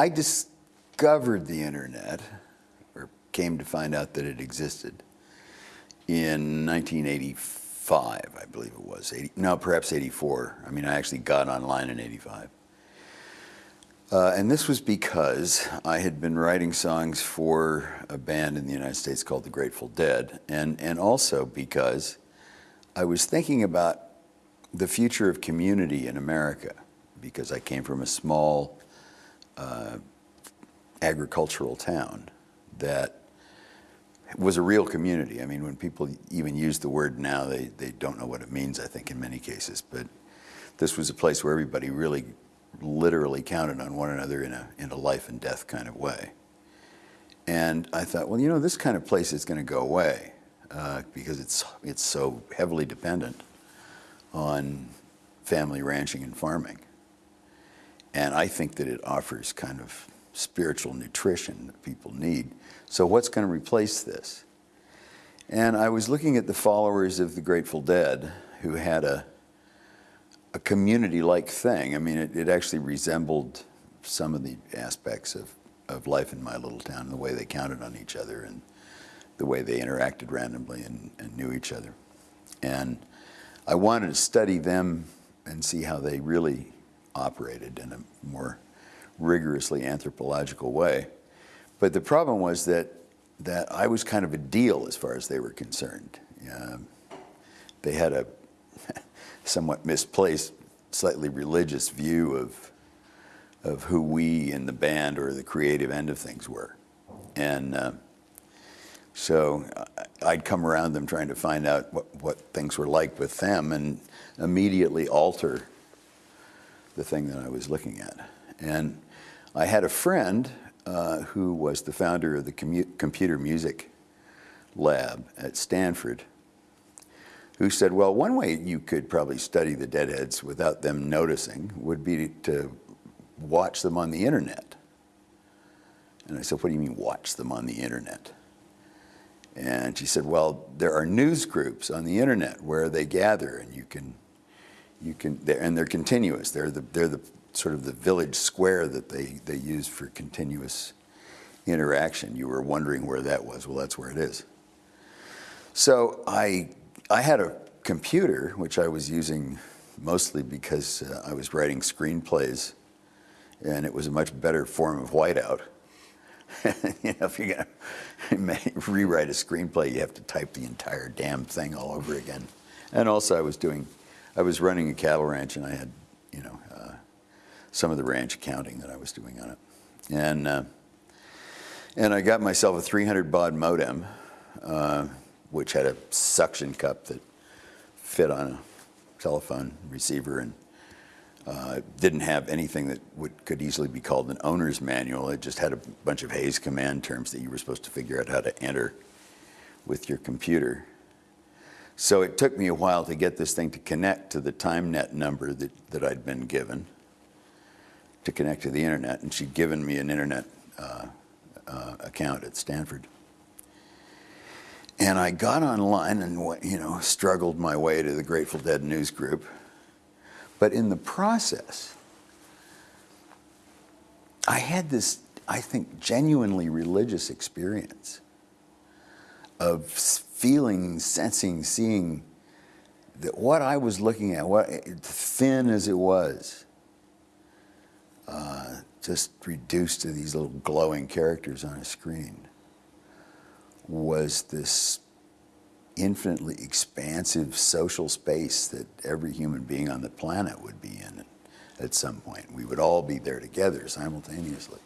I discovered the internet, or came to find out that it existed, in 1985, I believe it was. 80, no, perhaps 84. I mean, I actually got online in 85. Uh, and this was because I had been writing songs for a band in the United States called the Grateful Dead, and, and also because I was thinking about the future of community in America, because I came from a small uh, agricultural town that was a real community. I mean, when people even use the word now, they, they don't know what it means, I think, in many cases. But this was a place where everybody really literally counted on one another in a, in a life and death kind of way. And I thought, well, you know, this kind of place is going to go away uh, because it's, it's so heavily dependent on family ranching and farming. And I think that it offers kind of spiritual nutrition that people need. So what's going to replace this? And I was looking at the followers of the Grateful Dead who had a, a community-like thing. I mean, it, it, actually resembled some of the aspects of, of life in my little town, the way they counted on each other and the way they interacted randomly and, and knew each other. And I wanted to study them and see how they really operated in a more rigorously anthropological way. But the problem was that, that I was kind of a deal as far as they were concerned. Um, they had a somewhat misplaced, slightly religious view of, of who we in the band or the creative end of things were. And uh, so I'd come around them trying to find out what, what things were like with them and immediately alter the thing that I was looking at. And I had a friend uh, who was the founder of the computer music lab at Stanford who said, well, one way you could probably study the deadheads without them noticing would be to watch them on the internet. And I said, what do you mean watch them on the internet? And she said, well, there are news groups on the internet where they gather and you can, you can, they're, and they're continuous. They're the, they're the sort of the village square that they, they use for continuous interaction. You were wondering where that was. Well, that's where it is. So I I had a computer, which I was using mostly because uh, I was writing screenplays, and it was a much better form of whiteout. you know, if you're going to rewrite a screenplay, you have to type the entire damn thing all over again. And also, I was doing, I was running a cattle ranch, and I had, you know, uh, some of the ranch accounting that I was doing on it. And, uh, and I got myself a 300 baud modem, uh, which had a suction cup that fit on a telephone receiver and uh, didn't have anything that would, could easily be called an owner's manual. It just had a bunch of Hayes command terms that you were supposed to figure out how to enter with your computer. So it took me a while to get this thing to connect to the Tymnet number that, that I'd been given to connect to the internet. And she'd given me an internet uh, uh, account at Stanford. And I got online and, you know, struggled my way to the Grateful Dead news group. But in the process, I had this, I think, genuinely religious experience of feeling, sensing, seeing that what I was looking at, what thin as it was, uh, just reduced to these little glowing characters on a screen was this infinitely expansive social space that every human being on the planet would be in at some point. We would all be there together simultaneously.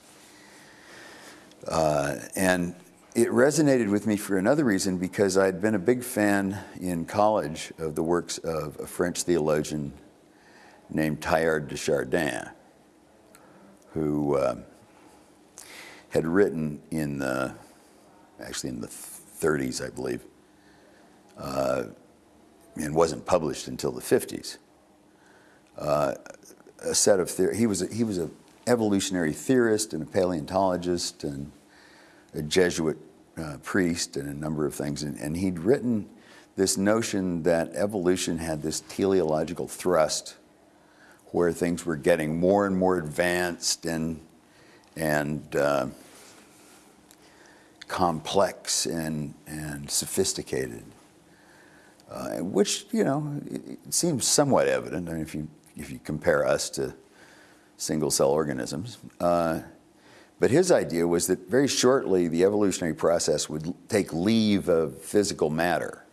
Uh, and it resonated with me for another reason because I'd been a big fan in college of the works of a French theologian named Teilhard de Chardin, who uh, had written in the actually in the 30s, I believe, uh, and wasn't published until the 50s. Uh, a set of he was a, he was an evolutionary theorist and a paleontologist and a Jesuit uh, priest and a number of things, and, and he'd written this notion that evolution had this teleological thrust where things were getting more and more advanced and and uh, complex and, and sophisticated, uh, which, you know, it, seems somewhat evident. I mean, if you, if you compare us to single cell organisms. Uh, but his idea was that very shortly the evolutionary process would take leave of physical matter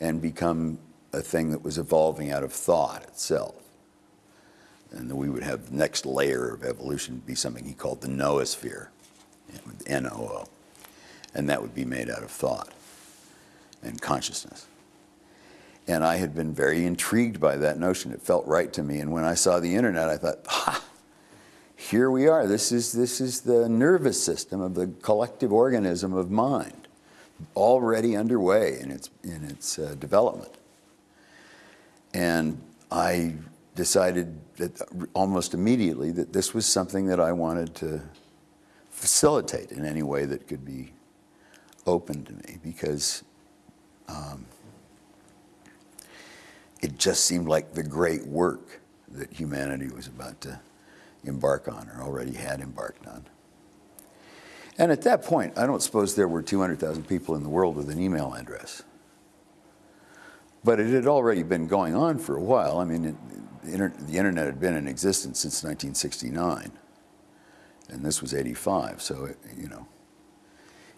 and become a thing that was evolving out of thought itself. And that we would have the next layer of evolution be something he called the noosphere, N-O-O. And that would be made out of thought and consciousness. And I had been very intrigued by that notion. It felt right to me. And when I saw the internet, I thought, ha, here we are. This is, this is the nervous system of the collective organism of mind, already underway in its, in its uh, development. And I decided that almost immediately that this was something that I wanted to facilitate in any way that could be open to me because um, it just seemed like the great work that humanity was about to embark on or already had embarked on. And at that point, I don't suppose there were 200,000 people in the world with an email address. But it had already been going on for a while. I mean, it, the, inter the, internet had been in existence since 1969, and this was 85. So, it, you know,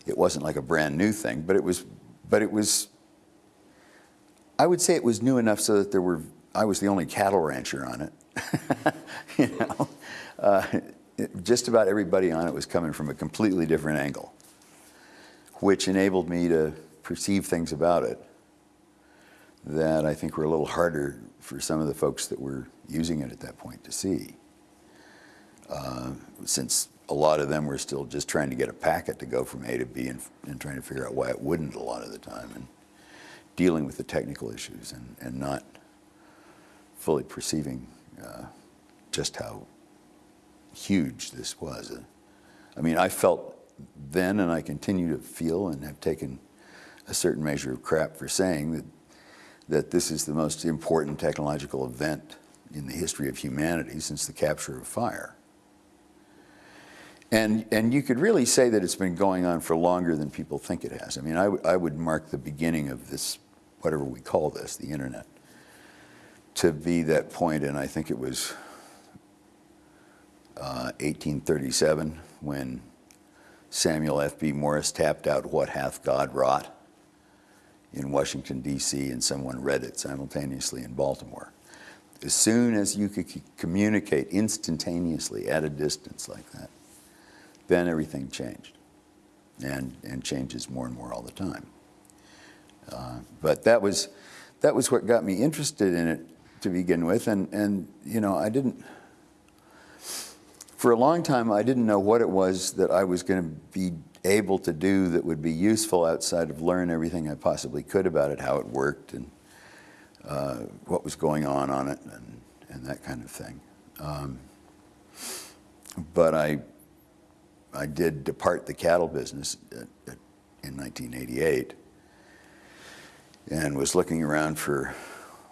it wasn't like a brand new thing, but it was, but it was, I would say it was new enough so that there were, I was the only cattle rancher on it. you know, uh, just about everybody on it was coming from a completely different angle, which enabled me to perceive things about it that I think were a little harder for some of the folks that were using it at that point to see. Uh, since a lot of them were still just trying to get a packet to go from A to B and, and, trying to figure out why it wouldn't a lot of the time and dealing with the technical issues and, and not fully perceiving uh, just how huge this was. I mean, I felt then and I continue to feel and have taken a certain measure of crap for saying that that this is the most important technological event in the history of humanity since the capture of fire. And, and you could really say that it's been going on for longer than people think it has. I mean, I, I would mark the beginning of this, whatever we call this, the internet, to be that point, and I think it was uh, 1837 when Samuel F.B. Morse tapped out What Hath God Wrought? in Washington, D.C., and someone read it simultaneously in Baltimore. As soon as you could communicate instantaneously at a distance like that, then everything changed and, and changes more and more all the time. Uh, but that was, that was what got me interested in it to begin with. And, and, you know, I didn't, for a long time, I didn't know what it was that I was going to be able to do that would be useful outside of learn everything I possibly could about it, how it worked, and uh, what was going on on it, and, and that kind of thing. Um, but I, I did depart the cattle business at, at, in 1988 and was looking around for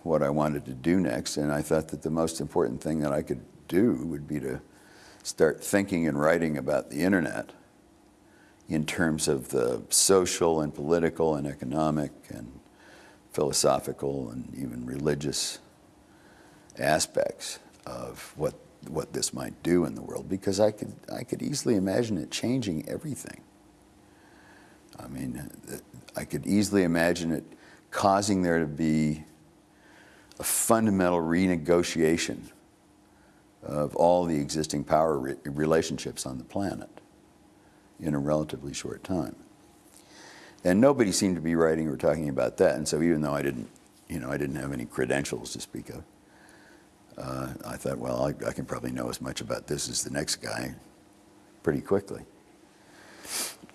what I wanted to do next, and I thought that the most important thing that I could do would be to start thinking and writing about the internet in terms of the social and political and economic and philosophical and even religious aspects of what what this might do in the world because I could I could easily imagine it changing everything. I mean, I could easily imagine it causing there to be a fundamental renegotiation of all the existing power re relationships on the planet in a relatively short time. And nobody seemed to be writing or talking about that. And so even though I didn't, you know, I didn't have any credentials to speak of, uh, I thought, well, I, I, can probably know as much about this as the next guy pretty quickly.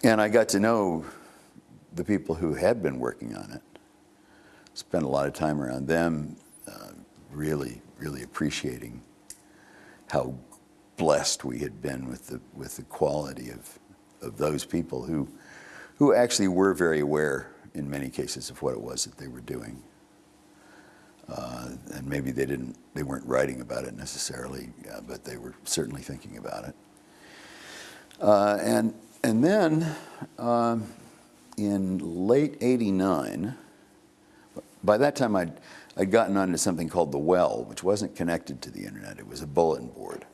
And I got to know the people who had been working on it, spent a lot of time around them, uh, really, really appreciating how blessed we had been with the, with the quality of of those people who, who actually were very aware in many cases of what it was that they were doing. Uh, and maybe they didn't, they weren't writing about it necessarily, uh, but they were certainly thinking about it. Uh, and, and then um, in late 89, by that time I'd, I'd gotten onto something called The Well, which wasn't connected to the internet. It was a bulletin board.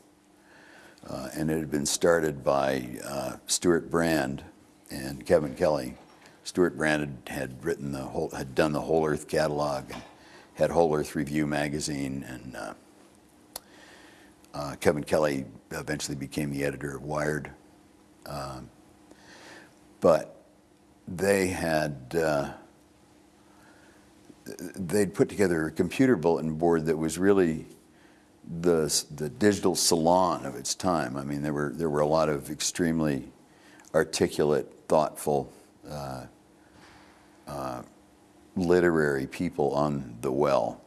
Uh, and it had been started by uh, Stewart Brand and Kevin Kelly. Stewart Brand had, had written the whole, had done the Whole Earth catalog and had Whole Earth Review magazine, and uh, uh, Kevin Kelly eventually became the editor of Wired. Um, but they had uh, they'd put together a computer bulletin board that was really the the digital salon of its time. I mean, there were there were a lot of extremely articulate, thoughtful, uh, uh, literary people on the well,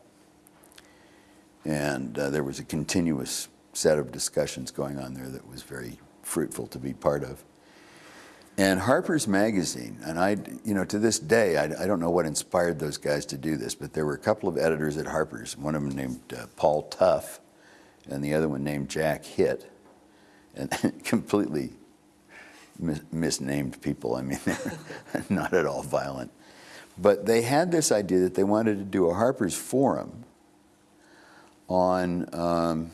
and uh, there was a continuous set of discussions going on there that was very fruitful to be part of. And Harper's Magazine, and I, you know, to this day, I, I, don't know what inspired those guys to do this, but there were a couple of editors at Harper's, one of them named uh, Paul Tough, and the other one named Jack Hitt, and completely mis misnamed people. I mean, not at all violent. But they had this idea that they wanted to do a Harper's Forum on um,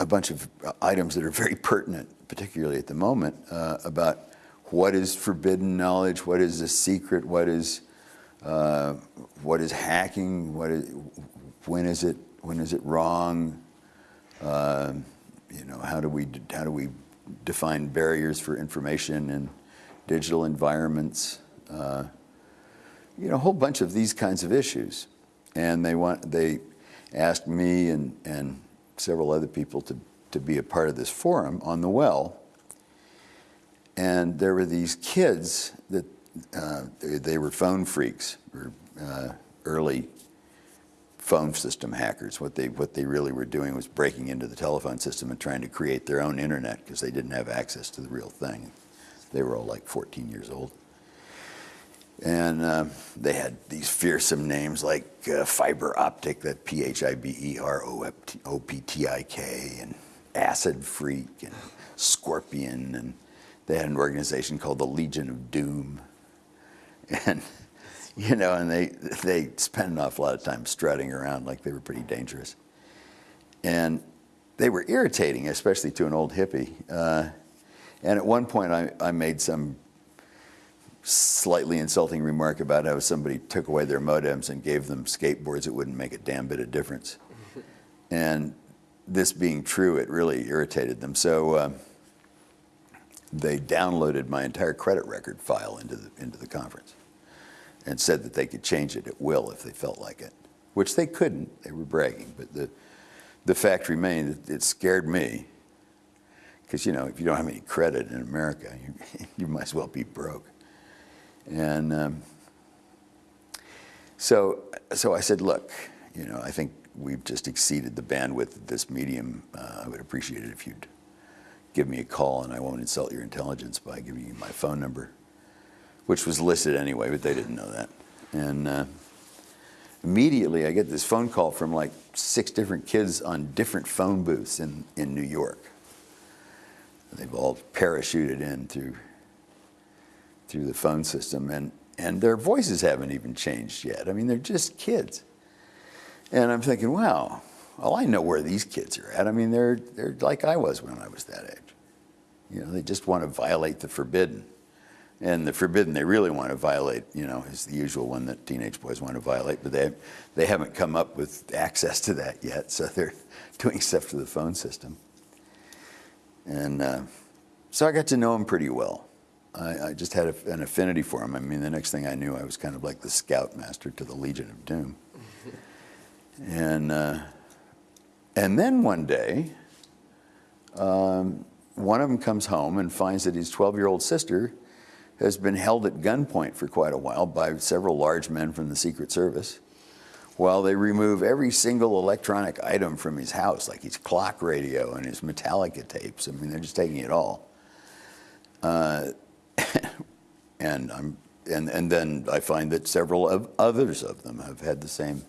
a bunch of items that are very pertinent, particularly at the moment, uh, about what is forbidden knowledge, what is a secret, what is uh, what is hacking, what is when is it when is it wrong, uh, you know how do we how do we define barriers for information in digital environments, uh, you know a whole bunch of these kinds of issues, and they want they asked me and and several other people to, to be a part of this forum on the well. And there were these kids that uh, they, were phone freaks, or uh, early phone system hackers. What they, what they really were doing was breaking into the telephone system and trying to create their own internet because they didn't have access to the real thing. They were all like 14 years old. And uh, they had these fearsome names like uh, Phiber Optik, that P-H-I-B-E-R-O-P-T-I-K, and Acid Phreak, and scorpion, and they had an organization called the Legion of Doom. And, you know, and they, they spent an awful lot of time strutting around like they were pretty dangerous. And they were irritating, especially to an old hippie. Uh, and at one point I, I made some slightly insulting remark about how somebody took away their modems and gave them skateboards, it wouldn't make a damn bit of difference. and this being true, it really irritated them. So uh, they downloaded my entire credit record file into the, into the conference and said that they could change it at will if they felt like it, which they couldn't. They were bragging. But the, the fact remained that it scared me because, you know, if you don't have any credit in America, you, you might as well be broke. And um, so, so I said, look, you know, I think we've just exceeded the bandwidth of this medium. Uh, I would appreciate it if you'd give me a call and I won't insult your intelligence by giving you my phone number, which was listed anyway, but they didn't know that. And uh, immediately I get this phone call from like six different kids on different phone booths in, in New York. They've all parachuted in through through the phone system, and, and their voices haven't even changed yet. I mean, they're just kids. And I'm thinking, wow, well, I know where these kids are at. I mean, they're, they're like I was when I was that age. You know, they just want to violate the forbidden. And the forbidden they really want to violate, you know, is the usual one that teenage boys want to violate, but they, they haven't come up with access to that yet, so they're doing stuff to the phone system. And uh, so I got to know them pretty well. I, I just had a, an affinity for him. I mean, the next thing I knew, I was kind of like the scoutmaster to the Legion of Doom. And, uh, and then one day, um, one of them comes home and finds that his 12-year-old sister has been held at gunpoint for quite a while by several large men from the Secret Service while they remove every single electronic item from his house, like his clock radio and his Metallica tapes. I mean, they're just taking it all. Uh, and I'm and and then I find that several of others of them have had the same,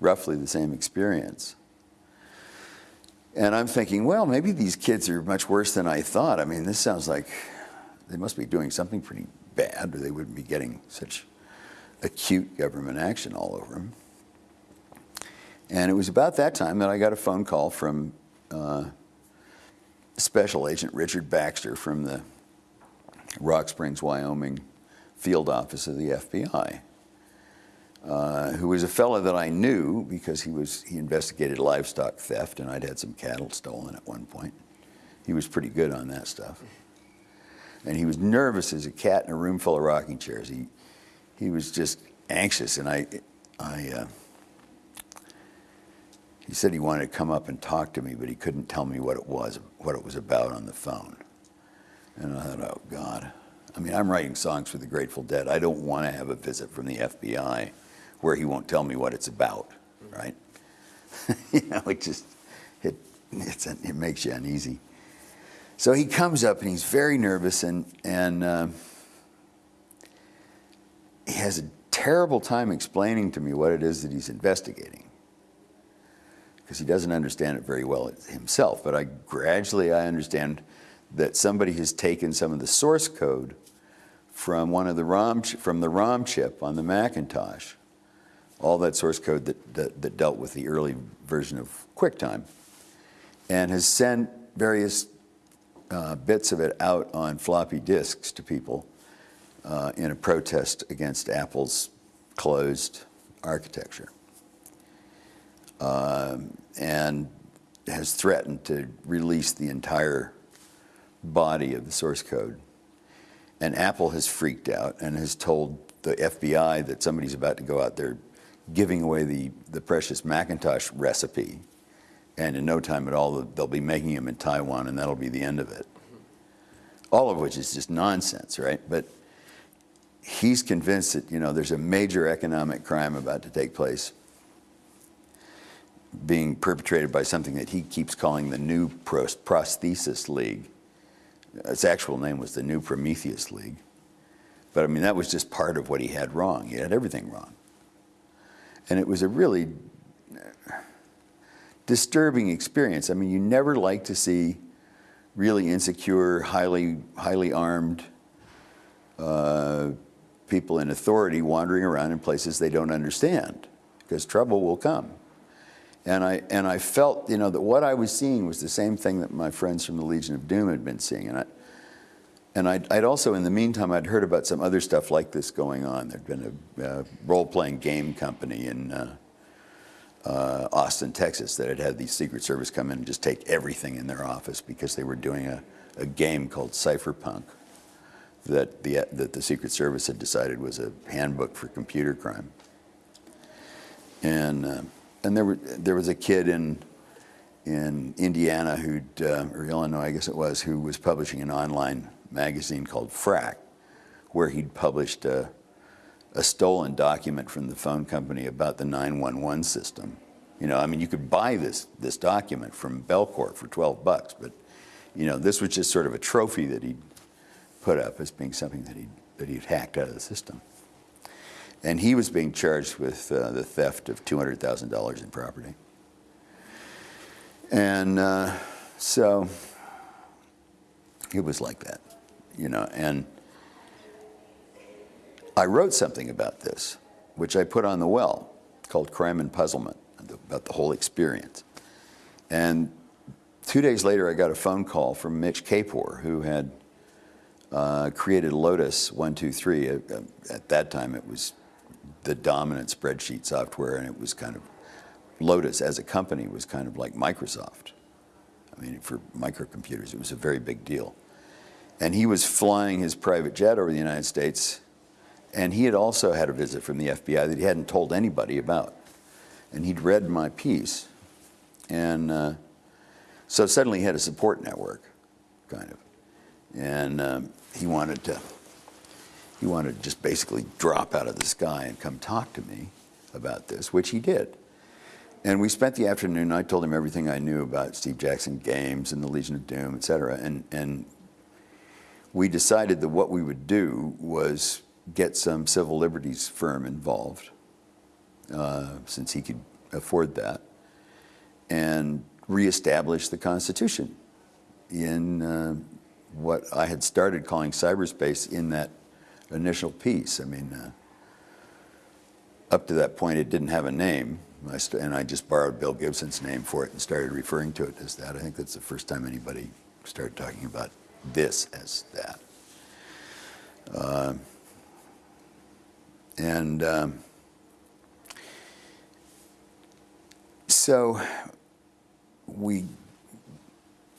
roughly the same experience. And I'm thinking, well, maybe these kids are much worse than I thought. I mean, this sounds like they must be doing something pretty bad, or they wouldn't be getting such acute government action all over them. And it was about that time that I got a phone call from uh, Special Agent Richard Baxter from the Rock Springs, Wyoming field office of the FBI, uh, who was a fellow that I knew because he was he investigated livestock theft, and I'd had some cattle stolen at one point. He was pretty good on that stuff, and he was nervous as a cat in a room full of rocking chairs. He he was just anxious, and I I. Uh, he said he wanted to come up and talk to me, but he couldn't tell me what it was, what it was about on the phone. And I thought, oh God. I mean, I'm writing songs for the Grateful Dead. I don't want to have a visit from the FBI where he won't tell me what it's about, right? you know, it just, it, it's, it makes you uneasy. So he comes up and he's very nervous and, and uh, he has a terrible time explaining to me what it is that he's investigating because he doesn't understand it very well himself. But I gradually I understand that somebody has taken some of the source code from one of the ROM from the ROM chip on the Macintosh, all that source code that, that, that dealt with the early version of QuickTime, and has sent various uh, bits of it out on floppy disks to people uh, in a protest against Apple's closed architecture um, and has threatened to release the entire body of the source code. And Apple has freaked out and has told the FBI that somebody's about to go out there giving away the, the precious Macintosh recipe. And in no time at all, they'll be making them in Taiwan, and that'll be the end of it. All of which is just nonsense, right? But he's convinced that, you know, there's a major economic crime about to take place being perpetrated by something that he keeps calling the New Prosthesis League. Its actual name was the New Prometheus League. But I mean, that was just part of what he had wrong. He had everything wrong. And it was a really disturbing experience. I mean, you never like to see really insecure, highly, highly armed uh, people in authority wandering around in places they don't understand, because trouble will come. And I, and I felt, you know, that what I was seeing was the same thing that my friends from the Legion of Doom had been seeing. And, I, and I'd, I'd also, in the meantime, I'd heard about some other stuff like this going on. There'd been a, a role-playing game company in uh, uh, Austin, Texas, that had had the Secret Service come in and just take everything in their office because they were doing a, a game called Cyberpunk that the, that the Secret Service had decided was a handbook for computer crime. And... Uh, and there, were, there was a kid in, in Indiana who'd, uh, or Illinois, I guess it was, who was publishing an online magazine called Phrack, where he'd published a, a stolen document from the phone company about the 911 system. You know, I mean, you could buy this, this document from Bellcore for 12 bucks, but, you know, this was just sort of a trophy that he'd put up as being something that he'd, that he'd hacked out of the system. And he was being charged with uh, the theft of $200,000 in property. And uh, so it was like that, you know. And I wrote something about this, which I put on the well, called Crime and Puzzlement, about the whole experience. And two days later, I got a phone call from Mitch Kapor, who had uh, created Lotus 123. At, at that time, it was the dominant spreadsheet software, and it was kind of Lotus as a company was kind of like Microsoft. I mean, for microcomputers, it was a very big deal. And he was flying his private jet over the United States, and he had also had a visit from the FBI that he hadn't told anybody about. And he'd read my piece, and uh, so suddenly he had a support network, kind of. And um, he wanted to he wanted to just basically drop out of the sky and come talk to me about this, which he did. And we spent the afternoon, I told him everything I knew about Steve Jackson Games and the Legion of Doom, et cetera. And, and we decided that what we would do was get some civil liberties firm involved, uh, since he could afford that, and reestablish the Constitution in uh, what I had started calling cyberspace in that initial piece. I mean, uh, up to that point, it didn't have a name, and I just borrowed Bill Gibson's name for it and started referring to it as that. I think that's the first time anybody started talking about this as that. Uh, and um, so we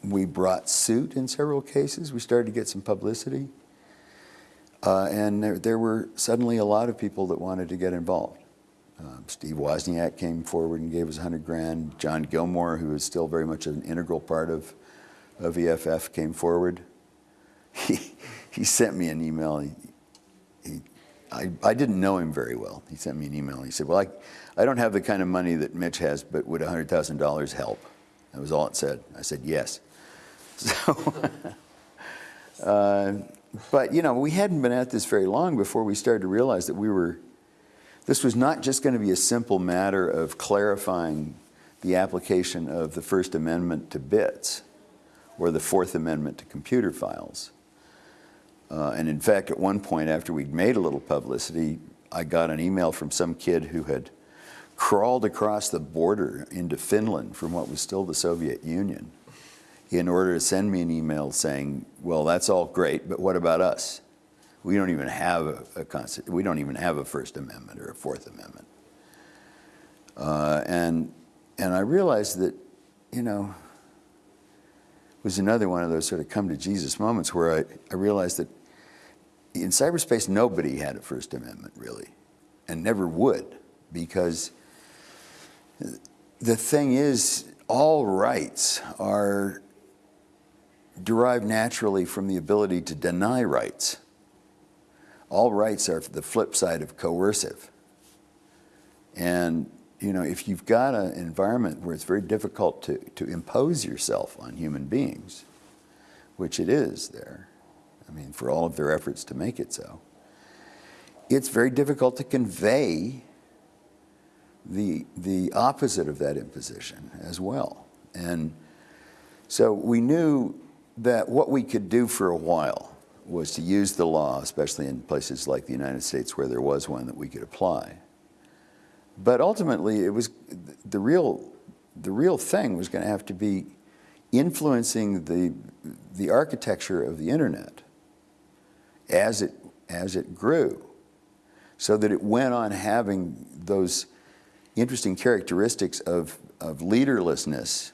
we brought suit in several cases. We started to get some publicity. Uh, and there, there, were suddenly a lot of people that wanted to get involved. Um, Steve Wozniak came forward and gave us 100 grand. John Gilmore, who is still very much an integral part of, of EFF, came forward. He, he sent me an email. He, he, I, I didn't know him very well. He sent me an email. He said, well, I, I don't have the kind of money that Mitch has, but would $100,000 help? That was all it said. I said, yes. So, uh, but you know, we hadn't been at this very long before we started to realize that we were, this was not just going to be a simple matter of clarifying the application of the First Amendment to bits or the Fourth Amendment to computer files. Uh, and in fact, at one point after we'd made a little publicity, I got an email from some kid who had crawled across the border into Finland from what was still the Soviet Union in order to send me an email saying, well, that's all great, but what about us? We don't even have a, a we don't even have a First Amendment or a Fourth Amendment. Uh, and, and I realized that, you know, it was another one of those sort of come to Jesus moments where I, I realized that in cyberspace, nobody had a First Amendment really, and never would, because the thing is, all rights are derived naturally from the ability to deny rights. All rights are the flip side of coercive. And you know, if you've got an environment where it's very difficult to, to impose yourself on human beings, which it is there, I mean, for all of their efforts to make it so, it's very difficult to convey the, the opposite of that imposition as well. And so we knew that what we could do for a while was to use the law, especially in places like the United States where there was one that we could apply. But ultimately, it was the real, the real thing was going to have to be influencing the, the architecture of the internet as it, as it grew so that it went on having those interesting characteristics of, of leaderlessness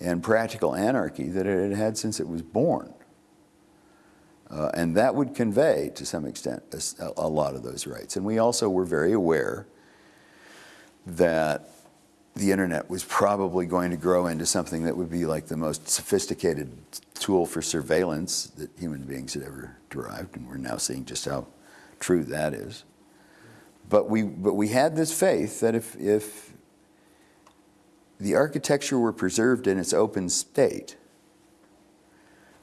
and practical anarchy that it had had since it was born. Uh, and that would convey, to some extent, a, a, lot of those rights. And we also were very aware that the internet was probably going to grow into something that would be like the most sophisticated tool for surveillance that human beings had ever derived. And we're now seeing just how true that is. But we, but we had this faith that if, if the architecture were preserved in its open state,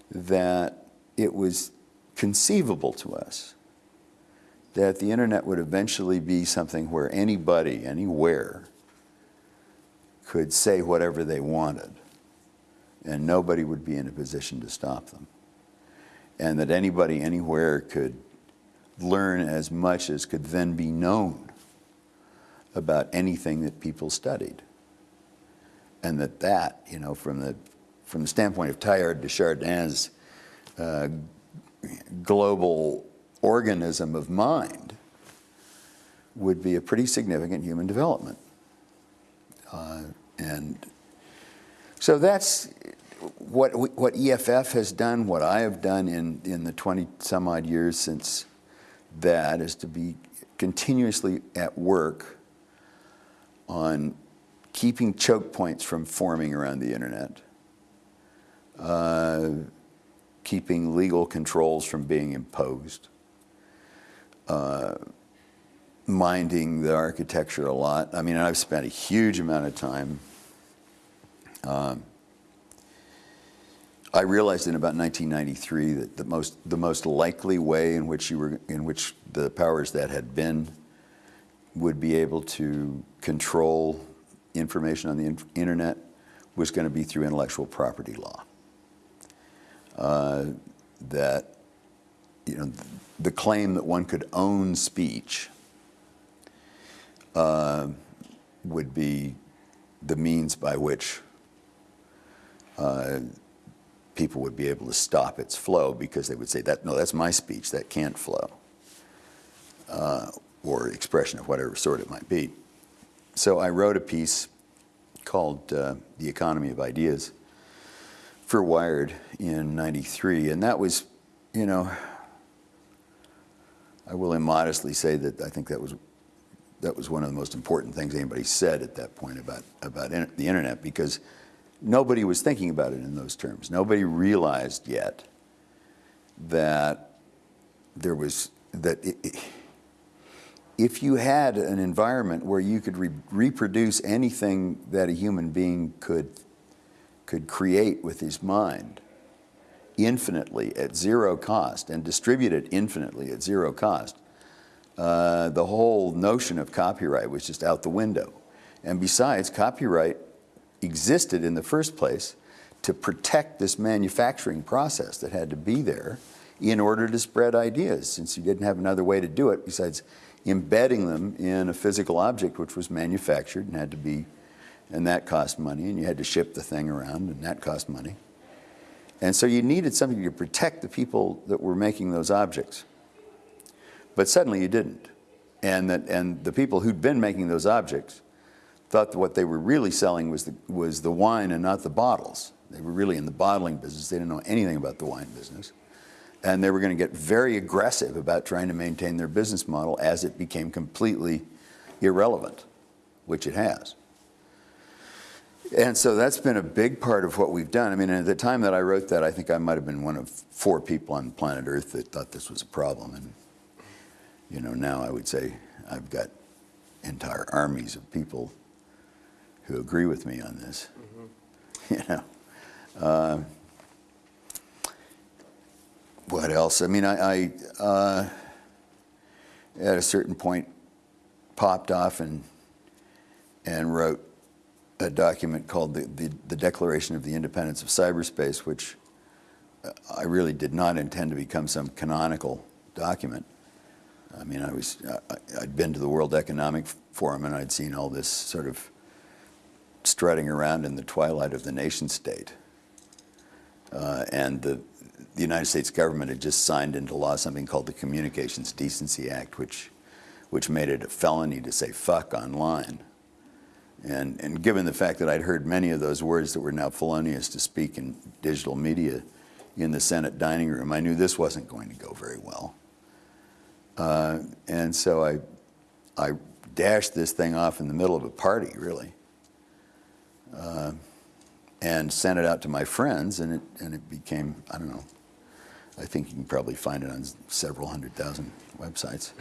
that it was conceivable to us that the internet would eventually be something where anybody, anywhere, could say whatever they wanted, and nobody would be in a position to stop them. And that anybody, anywhere could learn as much as could then be known about anything that people studied and that that, you know, from the, from the standpoint of Teilhard de Chardin's uh, global organism of mind, would be a pretty significant human development. Uh, and so that's what, what EFF has done, what I have done in, in the 20 some odd years since that is to be continuously at work on keeping choke points from forming around the internet, uh, keeping legal controls from being imposed, uh, minding the architecture a lot. I mean, I've spent a huge amount of time. Um, I realized in about 1993 that the most the most likely way in which you were in which the powers that had been would be able to control information on the in internet was going to be through intellectual property law. Uh, that, you know, the claim that one could own speech uh, would be the means by which uh, people would be able to stop its flow because they would say that no that's my speech that can't flow uh, or expression of whatever sort it might be. So i wrote a piece called uh, the economy of ideas for wired in 93 and that was you know i will immodestly say that i think that was that was one of the most important things anybody said at that point about about in, the internet because nobody was thinking about it in those terms. Nobody realized yet that there was that it, if you had an environment where you could re reproduce anything that a human being could could create with his mind infinitely at zero cost and distribute it infinitely at zero cost, uh, the whole notion of copyright was just out the window. And besides, copyright existed in the first place to protect this manufacturing process that had to be there in order to spread ideas, since you didn't have another way to do it besides embedding them in a physical object which was manufactured and had to be, and that cost money, and you had to ship the thing around, and that cost money. And so you needed something to protect the people that were making those objects. But suddenly you didn't. And, that, and the people who'd been making those objects thought that what they were really selling was the, was the wine and not the bottles. They were really in the bottling business. They didn't know anything about the wine business. And they were going to get very aggressive about trying to maintain their business model as it became completely irrelevant, which it has. And so that's been a big part of what we've done. I mean, at the time that I wrote that, I think I might have been one of four people on planet Earth that thought this was a problem. And, you know, now I would say I've got entire armies of people who agree with me on this. Mm -hmm. You know, uh, what else? I mean, I, I uh, at a certain point popped off and and wrote a document called the, the, the Declaration of the Independence of Cyberspace, which I really did not intend to become some canonical document. I mean, I was, I, I'd been to the World Economic Forum and I'd seen all this sort of strutting around in the twilight of the nation state. Uh, and the, the United States government had just signed into law something called the Communications Decency Act, which, which made it a felony to say fuck online. And, and given the fact that I'd heard many of those words that were now felonious to speak in digital media in the Senate dining room, I knew this wasn't going to go very well. Uh, and so I, I dashed this thing off in the middle of a party, really uh, and sent it out to my friends, and it, and it became, I don't know, I think you can probably find it on several hundred thousand websites.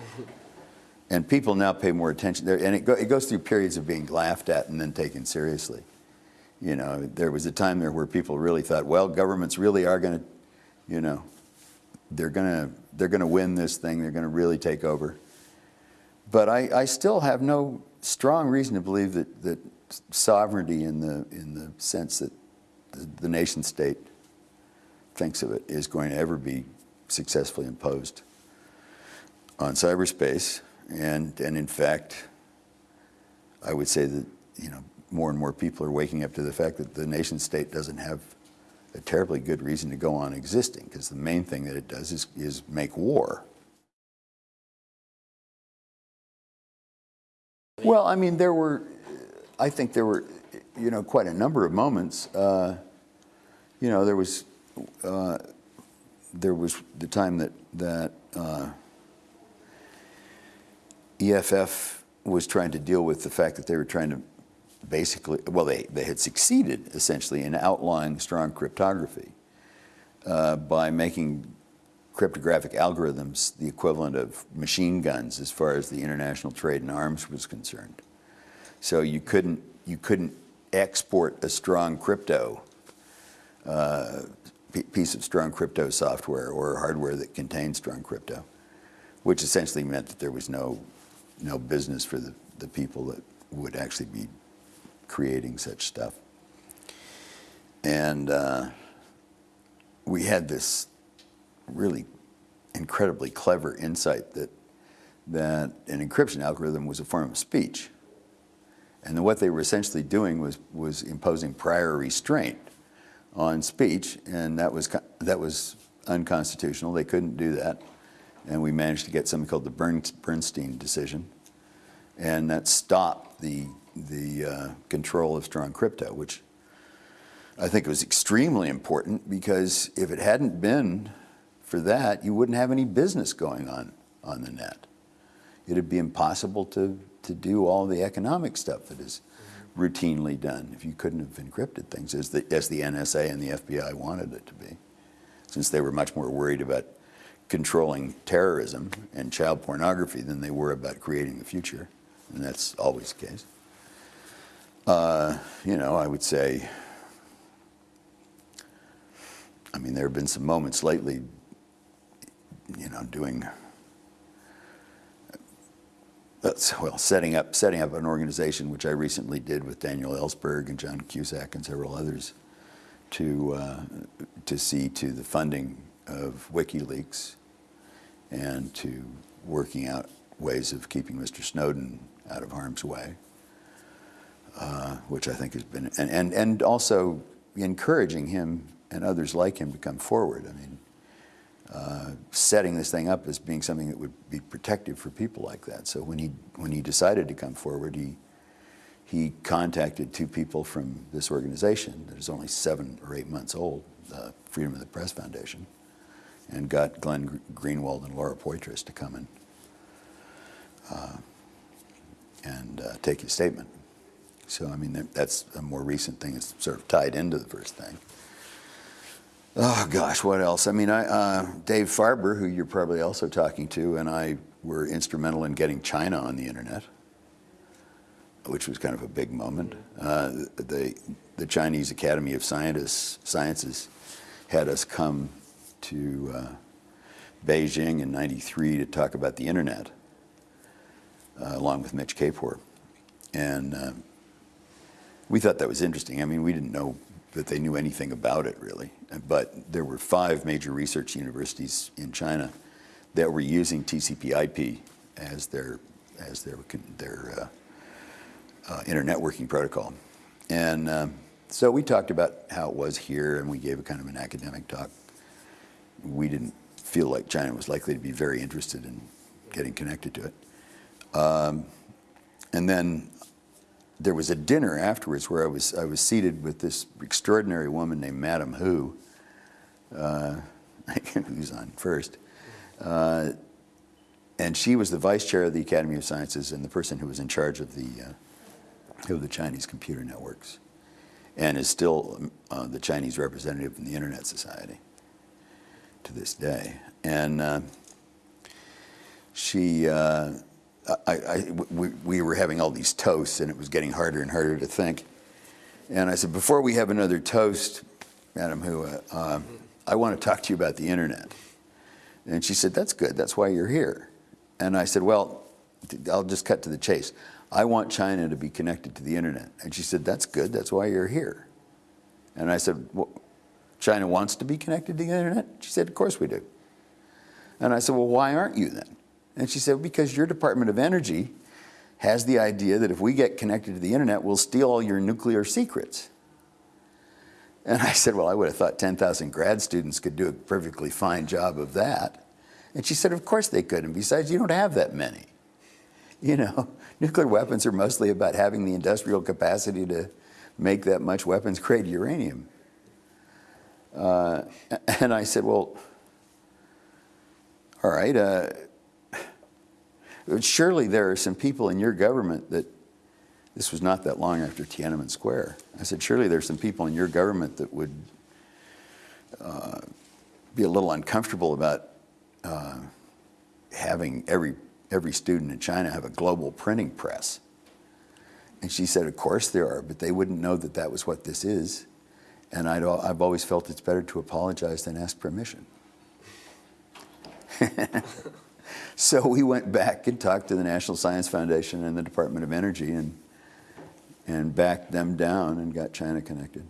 And people now pay more attention, there, and it, go, it goes through periods of being laughed at and then taken seriously. You know, there was a time there where people really thought, well, governments really are going to, you know, they're going to they're to win this thing. They're going to really take over. But I, I still have no strong reason to believe that that sovereignty in the, in the sense that the, the nation state thinks of it is going to ever be successfully imposed on cyberspace. And, and in fact, I would say that, you know, more and more people are waking up to the fact that the nation state doesn't have a terribly good reason to go on existing because the main thing that it does is, is make war. Well, I mean, there were, I think there were, you know, quite a number of moments. Uh, you know, there was uh, there was the time that that uh, EFF was trying to deal with the fact that they were trying to basically, well, they they had succeeded essentially in outlawing strong cryptography uh, by making cryptographic algorithms the equivalent of machine guns as far as the international trade in arms was concerned. So you couldn't, you couldn't export a strong crypto, uh, piece of strong crypto software or hardware that contained strong crypto, which essentially meant that there was no, no business for the, the people that would actually be creating such stuff. And uh, we had this really incredibly clever insight that, that an encryption algorithm was a form of speech. And what they were essentially doing was, was imposing prior restraint on speech, and that was, that was unconstitutional. They couldn't do that. And we managed to get something called the Bernstein decision, and that stopped the, the uh, control of strong crypto, which I think was extremely important because if it hadn't been for that, you wouldn't have any business going on on the net. It'd be impossible to, to do all the economic stuff that is routinely done if you couldn't have encrypted things as the, as the NSA and the FBI wanted it to be, since they were much more worried about controlling terrorism and child pornography than they were about creating the future, and that's always the case. Uh, you know, I would say, I mean, there have been some moments lately, you know, doing, that's, well, setting up, setting up an organization, which I recently did with Daniel Ellsberg and John Cusack and several others, to, uh, to see to the funding of WikiLeaks and to working out ways of keeping Mr. Snowden out of harm's way, uh, which I think has been, and, and, and also encouraging him and others like him to come forward. I mean, uh, setting this thing up as being something that would be protective for people like that. So when he, when he decided to come forward, he, he contacted two people from this organization that is only seven or eight months old, the Freedom of the Press Foundation, and got Glenn Greenwald and Laura Poitras to come in uh, and uh, take his statement. So, I mean, that's a more recent thing. It's sort of tied into the first thing. Oh gosh, what else? I mean, I, uh, Dave Farber, who you're probably also talking to, and I were instrumental in getting China on the internet, which was kind of a big moment. Uh, the, the Chinese Academy of Sciences had us come to uh, Beijing in 93 to talk about the internet, uh, along with Mitch Kapor. And uh, we thought that was interesting. I mean, we didn't know that they knew anything about it really, but there were five major research universities in China that were using TCP/IP as their as their their uh, uh, internetworking protocol, and um, so we talked about how it was here, and we gave a kind of an academic talk. We didn't feel like China was likely to be very interested in getting connected to it, um, and then there was a dinner afterwards where I was I was seated with this extraordinary woman named Madam Hu, uh, who's on first, uh, and she was the vice chair of the Academy of Sciences and the person who was in charge of the uh, of the Chinese computer networks, and is still uh, the Chinese representative in the Internet Society to this day, and uh, she. I, I, we, we were having all these toasts, and it was getting harder and harder to think. And I said, before we have another toast, Madam Hu, uh, I want to talk to you about the internet. And she said, that's good. That's why you're here. And I said, well, I'll just cut to the chase. I want China to be connected to the internet. And she said, that's good. That's why you're here. And I said, well, China wants to be connected to the internet? She said, of course we do. And I said, well, why aren't you then? And she said, because your Department of Energy has the idea that if we get connected to the internet, we'll steal all your nuclear secrets. And I said, well, I would have thought 10,000 grad students could do a perfectly fine job of that. And she said, of course they could. And besides, you don't have that many. You know, nuclear weapons are mostly about having the industrial capacity to make that much weapons grade uranium. Uh, and I said, well, all right, uh, surely there are some people in your government that, this was not that long after Tiananmen Square. I said, surely there's some people in your government that would uh, be a little uncomfortable about uh, having every, every student in China have a global printing press. And she said, of course there are, but they wouldn't know that that was what this is. And I'd, I've always felt it's better to apologize than ask permission. so we went back and talked to the National Science Foundation and the Department of Energy and, and backed them down and got China connected.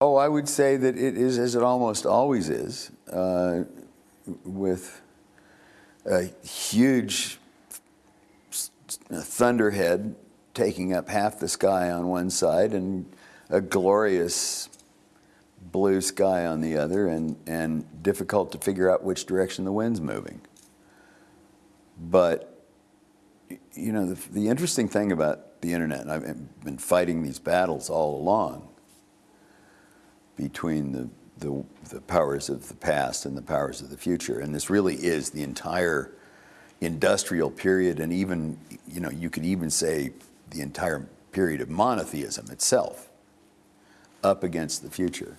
Oh, I would say that it is as it almost always is, uh, with a huge thunderhead taking up half the sky on one side and a glorious blue sky on the other, and, and difficult to figure out which direction the wind's moving. But you know, the, the interesting thing about the internet, and I've been fighting these battles all along between the, the, the powers of the past and the powers of the future. And this really is the entire industrial period, and even, you know, you could even say the entire period of monotheism itself up against the future.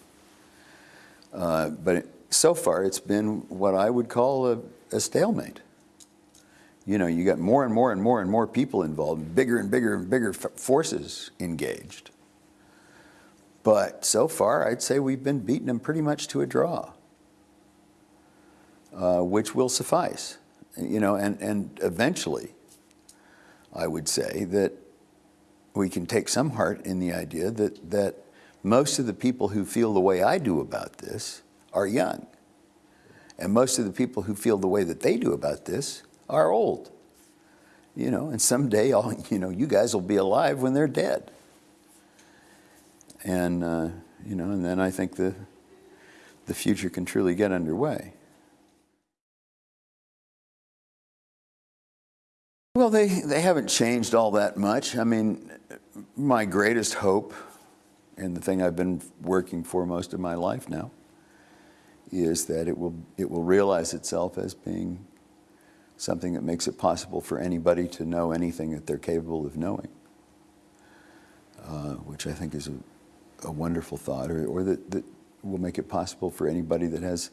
Uh, but so far, it's been what I would call a, a stalemate. You know, you got more and more and more and more people involved, bigger and bigger and bigger forces engaged. But so far, I'd say we've been beating them pretty much to a draw, uh, which will suffice. You know, and, and eventually, I would say that we can take some heart in the idea that, that most of the people who feel the way I do about this are young. And most of the people who feel the way that they do about this are old. You know, and someday, all, you know, you guys will be alive when they're dead. And, uh, you know, and then I think the, the future can truly get underway. Well, they, they haven't changed all that much. I mean, my greatest hope, and the thing I've been working for most of my life now, is that it will, it will realize itself as being something that makes it possible for anybody to know anything that they're capable of knowing, uh, which I think is a, a wonderful thought, or, or that, that will make it possible for anybody that has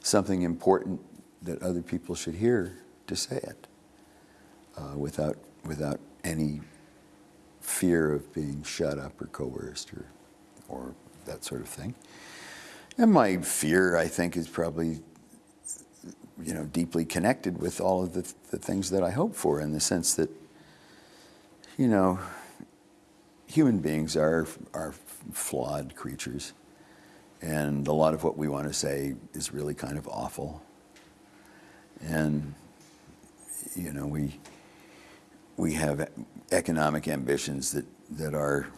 something important that other people should hear to say it uh, without, without any fear of being shut up or coerced or, or that sort of thing. And my fear, I think, is probably, you know, deeply connected with all of the, the things that I hope for in the sense that, you know, human beings are, are flawed creatures. And a lot of what we want to say is really kind of awful. And, you know, we, we have economic ambitions that, that are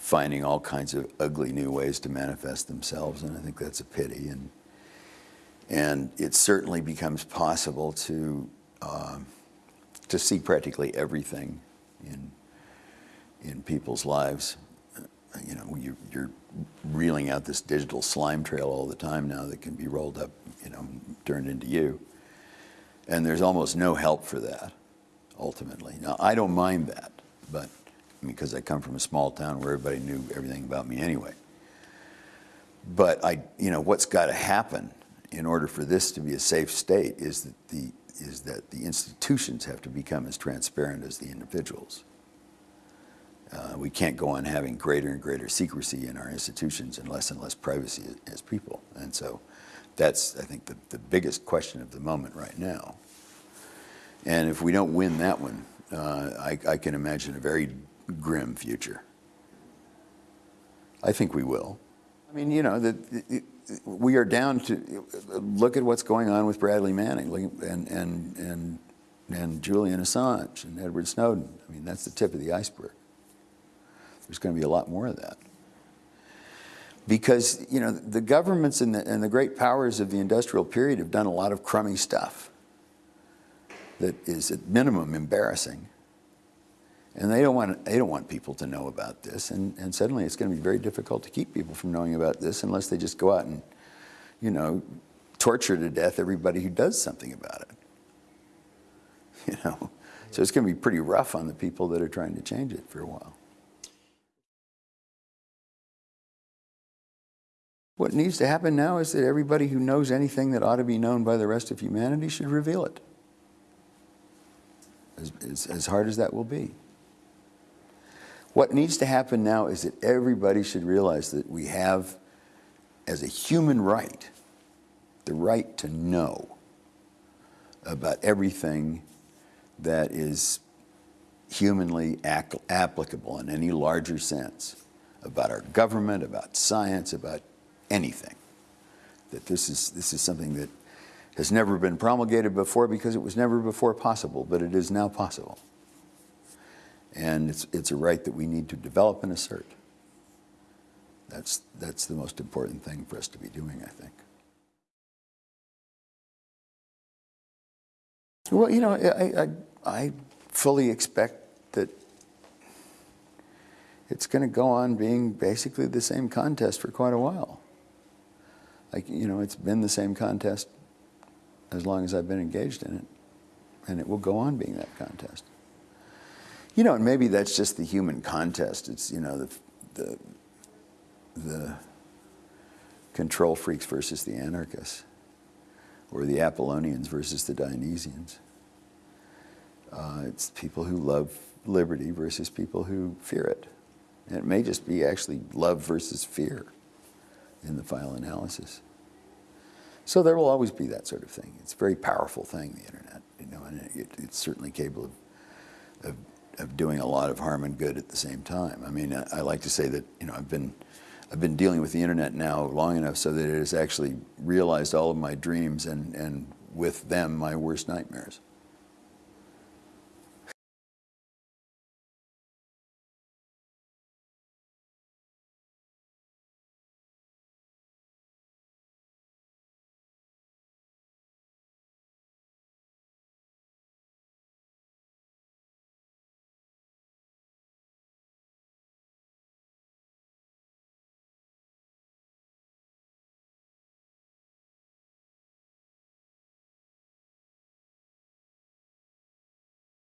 finding all kinds of ugly new ways to manifest themselves, and I think that's a pity. And, and it certainly becomes possible to, um, to see practically everything in, in people's lives. Uh, You know, you, you're reeling out this digital slime trail all the time now that can be rolled up, you know, turned into you. And there's almost no help for that ultimately. Now, I don't mind that, but because I come from a small town where everybody knew everything about me anyway. But I, you know, what's got to happen in order for this to be a safe state is that the is that the institutions have to become as transparent as the individuals. Uh, we can't go on having greater and greater secrecy in our institutions and less and less privacy as, people. And so that's, I think, the, the biggest question of the moment right now. And if we don't win that one, uh, I, I can imagine a very grim future. I think we will. I mean, you know, the, the, we are down to look at what's going on with Bradley Manning and, and, and, and Julian Assange and Edward Snowden. I mean, that's the tip of the iceberg. There's going to be a lot more of that. Because, you know, the governments and the, and the great powers of the industrial period have done a lot of crummy stuff that is at minimum embarrassing. And they don't want, they don't want people to know about this. And, and suddenly it's going to be very difficult to keep people from knowing about this unless they just go out and, you know, torture to death everybody who does something about it. You know? So it's going to be pretty rough on the people that are trying to change it for a while. What needs to happen now is that everybody who knows anything that ought to be known by the rest of humanity should reveal it. As, as, as hard as that will be. What needs to happen now is that everybody should realize that we have, as a human right, the right to know about everything that is humanly applicable in any larger sense about our government, about science, about anything. That this is, this is something that has never been promulgated before because it was never before possible, but it is now possible. And it's, it's a right that we need to develop and assert. That's, that's the most important thing for us to be doing, I think. Well, you know, I, I, I fully expect that it's going to go on being basically the same contest for quite a while. Like, you know, it's been the same contest as long as I've been engaged in it, and it will go on being that contest. You know, and maybe that's just the human contest. It's, you know, the, the, the control freaks versus the anarchists, or the Apollonians versus the Dionysians. Uh, it's people who love liberty versus people who fear it. And it may just be actually love versus fear in the final analysis. So there will always be that sort of thing. It's a very powerful thing, the internet, you know, and it, it's certainly capable of, of, of, doing a lot of harm and good at the same time. I mean, I, I like to say that, you know, I've been, I've been dealing with the internet now long enough so that it has actually realized all of my dreams and, and with them, my worst nightmares.